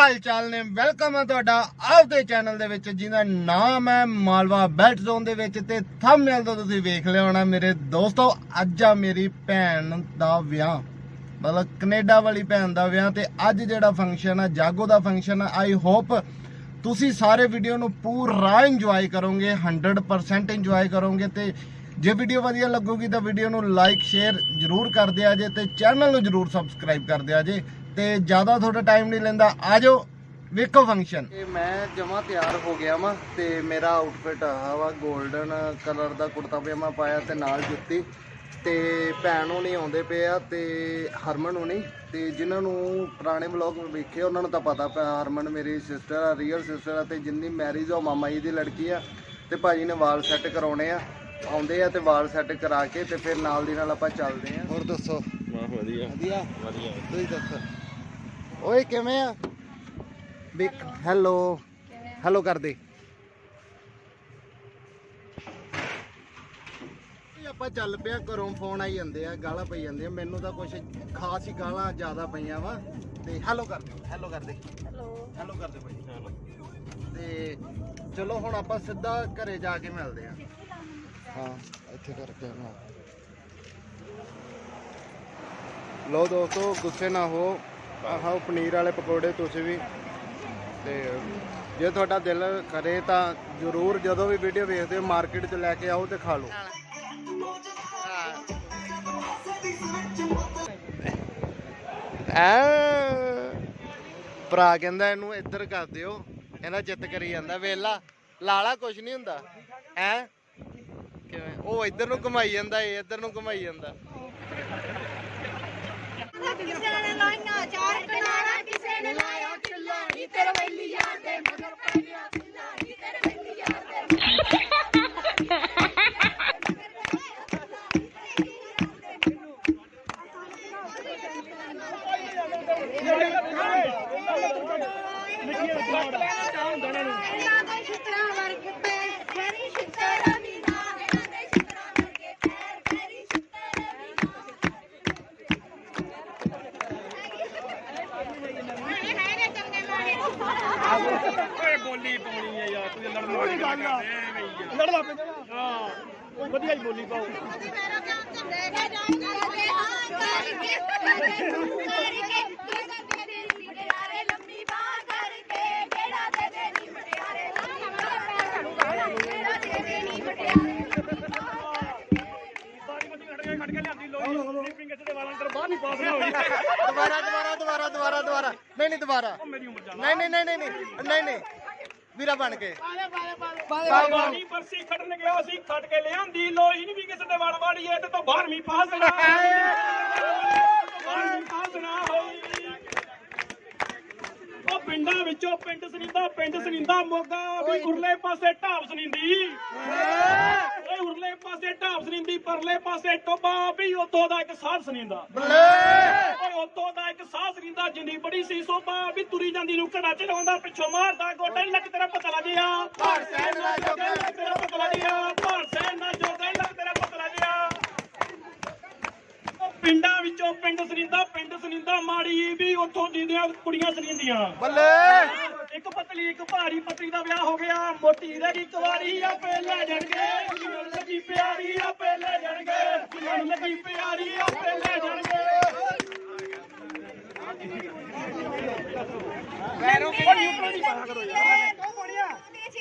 ਹਾਲ ਚਾਲ ਨੇ? ਵੈਲਕਮ ਹੈ ਤੁਹਾਡਾ ਆਪਦੇ ਚੈਨਲ ਦੇ ਵਿੱਚ, ਜਿਹਦਾ ਨਾਮ ਹੈ ਮਾਲਵਾ ਬੈਲਟ ਜ਼ੋਨ ਦੇ ਵਿੱਚ ਤੇ ਥੰਬਨੇਲ ਤੋਂ ਤੁਸੀਂ ਵੇਖ ਲਿਆ ਹੋਣਾ ਮੇਰੇ ਦੋਸਤੋ, ਅੱਜ ਆ ਮੇਰੀ ਭੈਣ ਦਾ ਵਿਆਹ। ਮਤਲਬ ਕੈਨੇਡਾ ਵਾਲੀ ਭੈਣ ਦਾ ਵਿਆਹ ਤੇ ਅੱਜ ਜਿਹੜਾ ਫੰਕਸ਼ਨ ਆ, ਜਾਗੋ ਦਾ ਫੰਕਸ਼ਨ ਹੈ ਆਈ ਹੋਪ ਤੁਸੀਂ ਸਾਰੇ ਵੀਡੀਓ ਨੂੰ ਪੂਰਾ ਇੰਜੋਏ ਕਰੋਗੇ 100% ਇੰਜੋਏ ਕਰੋਗੇ ਤੇ ਜੇ ਵੀਡੀਓ ਵਧੀਆ ਲੱਗੂਗੀ ਤਾਂ ਵੀਡੀਓ ਨੂੰ ਲਾਈਕ ਸ਼ੇਅਰ ਜਰੂਰ ਕਰ ਦਿਆ ਜੇ ਤੇ ਚੈਨਲ ਨੂੰ ਜਰੂਰ ਸਬਸਕ੍ਰਾਈਬ ਕਰ ਦਿਆ ਜੇ। ਤੇ ਜ਼ਿਆਦਾ ਤੁਹਾਡਾ ਟਾਈਮ ਨਹੀਂ ਲੈਂਦਾ ਆਜੋ ਵੇਖੋ ਫੰਕਸ਼ਨ ਇਹ ਮੈਂ ਜਮਾ ਤਿਆਰ ਹੋ ਗਿਆ ਵਾਂ ਤੇ ਮੇਰਾ ਆਊਟਫਿਟ ਆ ਵਾ 골ਡਨ ਕਲਰ ਦਾ ਕੁੜਤਾ ਪਜਾਮਾ ਪਾਇਆ ਤੇ ਨਾਲ ਜੁੱਤੀ। ਤੇ ਭੈਣ ਨਹੀਂ ਆਉਂਦੇ ਪਏ ਆ ਤੇ ਹਰਮਨ ਨਹੀਂ ਤੇ ਜਿਨ੍ਹਾਂ ਨੂੰ ਪੁਰਾਣੇ ਵਲੌਗ ਵੇਖੇ ਉਹਨਾਂ ਨੂੰ ਤਾਂ ਪਤਾ ਪਿਆ ਹਰਮਨ ਮੇਰੀ ਸਿਸਟਰ ਆ ਰੀਅਲ ਸਿਸਟਰ ਆ ਤੇ ਜਿੰਨੀ ਮੈਰਿਜ ਉਹ ਮਾਮਾ ਜੀ ਦੀ ਲੜਕੀ ਆ। ਤੇ ਭਾਜੀ ਨੇ ਵਾਲ ਸੈੱਟ ਕਰਾਉਣੇ ਆ ਆਉਂਦੇ ਆ ਤੇ ਵਾਲ ਸੈੱਟ ਕਰਾ ਕੇ ਤੇ ਫਿਰ ਨਾਲ ਦੀ ਨਾਲ ਆਪਾਂ ਚੱਲਦੇ ਆ। ਹੋਰ ਦੱਸੋ? ਵਾਹ ਵਧੀਆ। ਵਧੀਆ। ਵਧੀਆ। ਤੁਸੀਂ ਦੱਸੋ? ਓਏ ਕਿਵੇਂ ਆ? ਬਿਕ ਹੈਲੋ ਹੈਲੋ ਕਰ ਦੇ। ਆਪਾਂ ਚੱਲ ਪਿਆ ਘਰੋਂ ਫੋਨ ਆਈ ਜਾਂਦੇ ਆ ਗਾਲਾਂ ਪਈ ਜਾਂਦੀਆਂ। ਮੈਨੂੰ ਤਾਂ ਕੁਝ ਖਾਸ ਹੀ ਗਾਲਾਂ ਜ਼ਿਆਦਾ ਪਈਆਂ ਵਾ। ਤੇ ਹੈਲੋ ਕਰ ਦਿਓ ਹੈਲੋ ਕਰ ਦੇ। ਹੈਲੋ। ਹੈਲੋ ਕਰ ਦਿਓ ਭਾਈ। ਤੇ ਚਲੋ ਹੁਣ ਆਪਾਂ ਸਿੱਧਾ ਘਰੇ ਜਾ ਕੇ ਮਿਲਦੇ ਆ। ਹਾਂ ਇੱਥੇ ਕਰਕੇ ਨਾ। ਲੋ ਦੋਸਤੋ ਗੁੱਸੇ ਨਾ ਹੋ। ਆਹੋ ਪਨੀਰ ਵਾਲੇ ਪਕੌੜੇ ਤੁਸੀਂ ਵੀ। ਤੇ ਜੇ ਤੁਹਾਡਾ ਦਿਲ ਕਰੇ ਤਾਂ ਜਰੂਰ ਜਦੋਂ ਵੀ ਵੀਡੀਓ ਵੇਖਦੇ ਹੋ ਮਾਰਕੀਟ 'ਚ ਲੈ ਕੇ ਆਓ ਤੇ ਖਾ ਲਓ। ਐ ਭਰਾ ਕਹਿੰਦਾ ਇਹਨੂੰ ਇੱਧਰ ਕਰ ਦਿਓ। ਇਹਦਾ ਜਿੱਤ ਕਰੀ ਜਾਂਦਾ। ਵੇਲਾ, ਲਾਲਾ ਕੁਛ ਨਹੀਂ ਹੁੰਦਾ। ਐ ਕਿਵੇਂ? ਉਹ ਇੱਧਰ ਨੂੰ ਘੁਮਾਈ ਜਾਂਦਾ, ਇਹ ਇੱਧਰ ਨੂੰ ਘੁਮਾਈ ਜਾਂਦਾ। ਕਿਸੇ ਨੇ ਲਾਈਆਂ ਚਾਰ ਕਨਾਰਾ ਕਿਸੇ ਨੇ ਲਾਇਆ ਚੁੱਲਾ ਨੀ, ਤੇਰੇ ਵੈਲੀ ਯਾਰ ਮਗਰ ਪੈਣਿਆ ਚੁੱਲਾ ਨਹੀਂ ਨਹੀਂ ਨਹੀਂ ਨਹੀਂ ਨਹੀਂ ਨਹੀਂ। ਵੀਰਾ ਬਣ ਕੇ। ਪਾਣੀ ਪਰਸੀ ਖੜਨ ਗਿਆ ਸੀ ਖੜ ਕੇ ਲਿਆਂਦੀ ਲੋਈ ਨਹੀਂ ਵੀ ਕਿਸੇ ਦੇ ਵੜ ਵੜੀਏ, ਤੇ ਤੋਂ 12ਵੀਂ ਪਾਸ ਨਾ ਪਿੰਡਾਂ ਵਿੱਚੋਂ ਪਿੰਡ ਸਨਿੰਦਾ ਪਿੰਡ ਸਨਿੰਦਾ ਮੋਗਾ, ਵੀ ਗੁਰਲੇ ਪਾਸੇ ਢਾਬ ਸਨਿੰਦੀ। ਪਾਸੇ ਢਾਬ ਸනිੰਦੀ ਪਰਲੇ ਪਾਸੇ ਟੋਬਾ ਵੀ ਉਤੋਂ ਦਾ ਇੱਕ ਸਾਧ ਸනිੰਦਾ ਓਏ ਉਤੋਂ ਦਾ ਇੱਕ ਸਾਹ ਸਰਿੰਦਾ ਜਿੰਨੀ ਬੜੀ ਸੀ ਸੋਭਾ ਵੀ ਤੁਰੀ ਜਾਂਦੀ ਨੂੰ ਘੜਾ ਚੜਾਉਂਦਾ ਪਿੱਛੋਂ ਮਾਰਦਾ ਗੋਡੇ ਲੱਕ ਤੇਰਾ ਪਤਾ ਲੱਗਿਆ ਭਾਰ ਸੈਨ ਨਾ ਜੋਗੇ ਲੱਕ ਤੇਰਾ ਪਤਾ ਲੱਗਿਆ ਭਾਰ ਸੈਨ ਨਾ ਜੋਗੇ ਲੱਕ ਤੇਰਾ ਪਤਾ ਲੱਗਿਆ ਉਹ ਪਿੰਡਾਂ ਵਿੱਚੋਂ ਪਿੰਡ ਸਰਿੰਦਾ ਪਿੰਡ ਸਰਿੰਦਾ ਮਾੜੀ ਵੀ ਉੱਥੋਂ ਦੀਆਂ ਕੁੜੀਆਂ ਸਰਿੰਦੀਆਂ। ਬੱਲੇ! ਇੱਕ ਪਤਲੀ ਇੱਕ ਭਾਰੀ ਪਤਲੀ ਦਾ ਵਿਆਹ ਹੋ ਗਿਆ ਮੋਟੀ ਰਹਿ ਗਈ ਕੁਵਾਰੀ ਆਪੇ ਲੈ ਜਾਣਗੇ। ਲੱਗੀ ਪਿਆਰੀ ਆਪੇ ਲੈ ਜਾਣਗੇ। ਜਿਨ੍ਹਾਂ ਲੱਗੀ ਪਿਆਰੀ ਆਪੇ ਲੈ ਜਾਣਗੇ। ਪੈਰੋਂ ਕਿਹੜੀ ਉੱਪਰ ਦੀ ਪਾਇਆ ਕਰੋ ਯਾਰ ਦੋ ਬੜੀਆਂ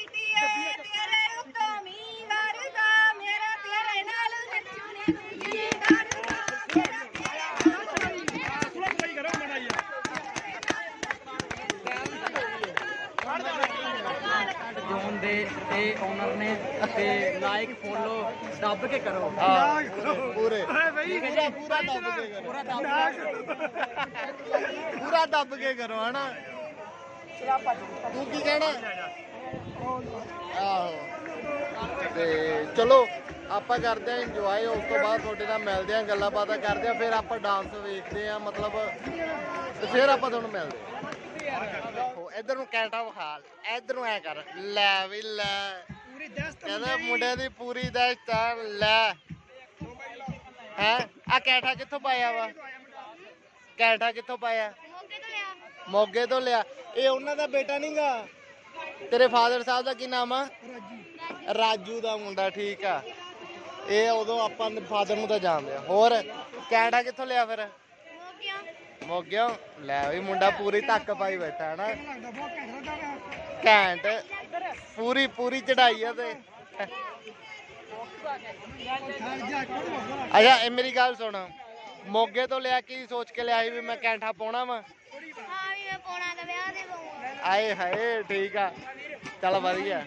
ਤੇਰੇ ਉੱਤੋਂ ਮੀਂਹ ਵਰਦਾ ਮੇਰਾ ਤੇਰੇ ਨਾਲ ਸੱਚੂ ਨੇ ਜੀ ਕਰਦਾ ਮੇਰਾ ਤੇਰੇ ਨਾਲ ਥੋੜਾ ਸਹੀ ਕਰੋ ਮੜਾ ਯਾਰ ਜੋਨ ਦੇ ਤੇ ਓਨਰ ਨੇ ਤੇ ਲਾਈਕ ਫੋਲੋ ਦੱਬ ਕੇ ਕਰੋ। ਹਾਂ ਪੂਰੇ ਪੂਰਾ ਪੂਰਾ ਦੱਬ ਕੇ ਕਰੋ। ਪੂਰਾ ਦੱਬ ਪੂਰਾ ਦੱਬ ਕੇ ਕਰੋ ਹਨਾ? ਤੂੰ ਕੀ ਕਹਿਣਾ? ਆਹੋ। ਤੇ ਚਲੋ ਆਪਾਂ ਕਰਦੇ ਆਂ ਇੰਜੋਏ ਉਸ ਤੋਂ ਬਾਅਦ ਤੁਹਾਡੇ ਨਾਲ ਮਿਲਦੇ ਆਂ ਗੱਲਾਂ ਬਾਤਾਂ ਕਰਦੇ ਆਂ ਫਿਰ ਆਪਾਂ ਡਾਂਸ ਵੇਖਦੇ ਆਂ ਮਤਲਬ ਤੇ ਫਿਰ ਆਪਾਂ ਤੁਹਾਨੂੰ ਮਿਲਦੇ ਆਂ ਦੇਖੋ ਇਧਰ ਨੂੰ ਕੈਂਟਾ ਵਿਖਾਲ ਇਧਰ ਨੂੰ ਐ ਕਰ ਲੈ ਵੀ ਲੈ। ਕਹਿੰਦਾ ਮੁੰਡੇ ਦੀ ਪੂਰੀ ਦਸਤ ਆ ਲੈ। ਹੈ? ਆ ਕੈਂਠਾ ਕਿੱਥੋਂ ਪਾਇਆ ਵਾ? ਕੈਂਠਾ ਕਿੱਥੋਂ ਪਾਇਆ? ਮੋਗੇ ਤੋਂ ਲਿਆ। ਮੋਗੇ ਤੋਂ ਲਿਆ। ਇਹ ਉਹਨਾਂ ਦਾ ਬੇਟਾ ਨਹੀਂਗਾ ਤੇਰੇ ਫਾਦਰ ਸਾਹਿਬ ਦਾ ਕੀ ਨਾਮ ਆ? ਰਾਜੂ। ਦਾ ਮੁੰਡਾ ਠੀਕ ਆ। ਇਹ ਉਦੋਂ ਆਪਾਂ ਫਾਦਰ ਨੂੰ ਤਾਂ ਜਾਣਦੇ ਆ। ਹੋਰ ਕੈਨੇਡਾ ਕਿੱਥੋਂ ਲਿਆ ਫਿਰ? ਹੋ ਗਿਆ ਮੋਗਿਓ? ਲੈ ਵੀ ਮੁੰਡਾ ਪੂਰੀ ਧੱਕ ਪਾਈ ਬੈਠਾ ਹੈ ਨਾ ਘੈਂਟ ਪੂਰੀ ਪੂਰੀ ਚੜਾਈ ਆ ਤੇ। ਅੱਛਾ ਇਹ ਮੇਰੀ ਗੱਲ ਸੁਣ। ਮੋਗੇ ਤੋਂ ਲਿਆ ਕੀ ਸੋਚ ਕੇ ਲਿਆ ਸੀ ਵੀ ਮੈਂ ਕੈਂਠਾ ਪਾਉਣਾ ਵਾ। ਹਾਂ ਵੀ ਮੈਂ ਪੋਣਾ ਦਾ ਵਿਆਹ ਦੇ ਪਾਉਂਗਾ ਆਏ ਹਾਏ ਠੀਕ ਆ। ਚੱਲ ਵਧੀਆ।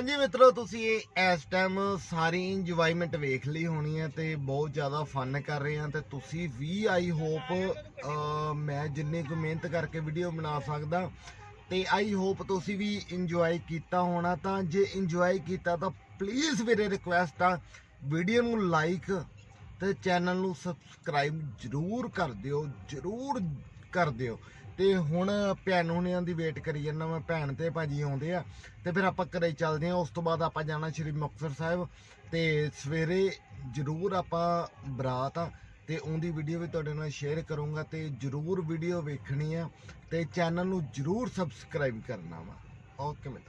ਹਾਂਜੀ ਮਿੱਤਰੋ, ਤੁਸੀਂ ਇਸ ਟਾਈਮ ਸਾਰੀ ਇੰਜੋਇਮੈਂਟ ਵੇਖ ਲਈ ਹੋਣੀ ਹੈ ਤੇ ਬਹੁਤ ਜ਼ਿਆਦਾ ਫਨ ਕਰ ਰਹੇ ਹਾਂ ਤੇ ਤੁਸੀਂ ਵੀ ਆਈ ਹੋਪ ਮੈਂ ਜਿੰਨੀ ਕੁ ਮਿਹਨਤ ਕਰਕੇ ਵੀਡੀਓ ਬਣਾ ਸਕਦਾ ਤੇ ਆਈ ਹੋਪ ਤੁਸੀਂ ਵੀ ਇੰਜੋਏ ਕੀਤਾ ਹੋਣਾ ਤਾਂ ਜੇ ਇੰਜੋਏ ਕੀਤਾ ਤਾਂ ਪਲੀਜ਼ ਮੇਰੇ ਰਿਕੁਐਸਟ ਆ ਵੀਡੀਓ ਨੂੰ ਲਾਈਕ ਤੇ ਚੈਨਲ ਨੂੰ ਸਬਸਕ੍ਰਾਈਬ ਜਰੂਰ ਕਰ ਦਿਓ, ਜਰੂਰ ਕਰ ਦਿਓ। ਤੇ ਹੁਣ ਭੈਣ ਹੁਣਿਆਂ ਦੀ ਵੇਟ ਕਰੀ ਜਾਂਦਾ ਮੈਂ, ਭੈਣ ਤੇ ਭਾਜੀ ਆਉਂਦੇ ਆ। ਤੇ ਫਿਰ ਆਪਾਂ ਘਰੇ ਚੱਲਦੇ ਆ, ਉਸ ਤੋਂ ਬਾਅਦ ਆਪਾਂ ਜਾਣਾ ਸ਼੍ਰੀ ਮੁਕਤਸਰ ਸਾਹਿਬ। ਤੇ ਸਵੇਰੇ ਜਰੂਰ ਆਪਾਂ ਬਰਾਤ ਆ, ਤੇ ਉਹਦੀ ਵੀਡੀਓ ਵੀ ਤੁਹਾਡੇ ਨਾਲ ਸ਼ੇਅਰ ਕਰੂੰਗਾ ਤੇ ਜਰੂਰ ਵੀਡੀਓ ਵੇਖਣੀ ਆ, ਤੇ ਚੈਨਲ ਨੂੰ ਜਰੂਰ ਸਬਸਕ੍ਰਾਈਬ ਕਰਨਾ ਵਾ। ਓਕੇ ਮਿੱਤਰੋ।